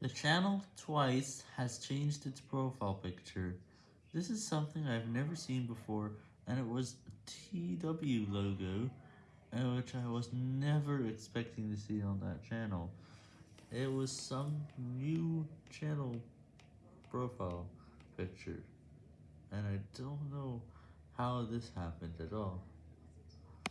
The channel twice has changed its profile picture. This is something I've never seen before, and it was a TW logo, uh, which I was never expecting to see on that channel. It was some new channel profile picture, and I don't know how this happened at all.